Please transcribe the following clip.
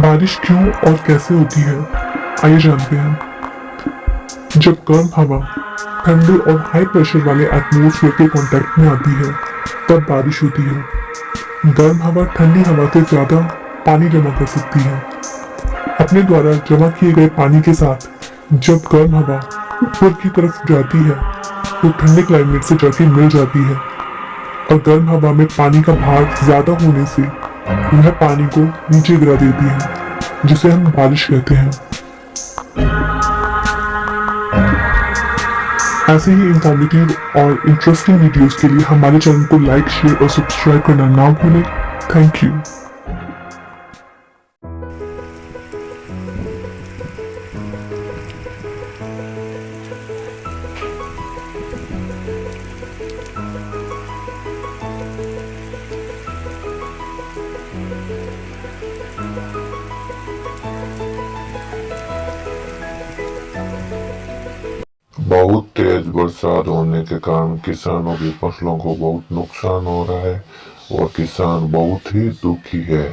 बारिश क्यों और कैसे होती है? आइए जानते हैं। जब गर्म हवा, ठंडे और हाई प्रेशर वाले एटमोसफेयर के कांटेक्ट में आती है, तब बारिश होती है। गर्म हवा, ठंडी हवा से ज़्यादा पानी जमा कर सकती है। अपने द्वारा जमा किए गए पानी के साथ, जब गर्म हवा ऊपर की तरफ़ जाती है तो ठंडे क्लाइमेट से जाके मिल जाती है। और गर्म हवा में पानी का भार ज़्यादा होने से वह पानी को नीचे गिरा देती है, जिसे हम बारिश कहते हैं। ऐसे ही इंफॉर्मेटिव और इंटरेस्टिंग वीडियोस के लिए हमारे चैनल को लाइक शेयर और सब्सक्राइब करना ना भूलें। थैंक यू बहुत तेज बरसात होने के कारण किसानों की फ़सलों को बहुत नुकसान हो रहा है और किसान बहुत ही दुखी है।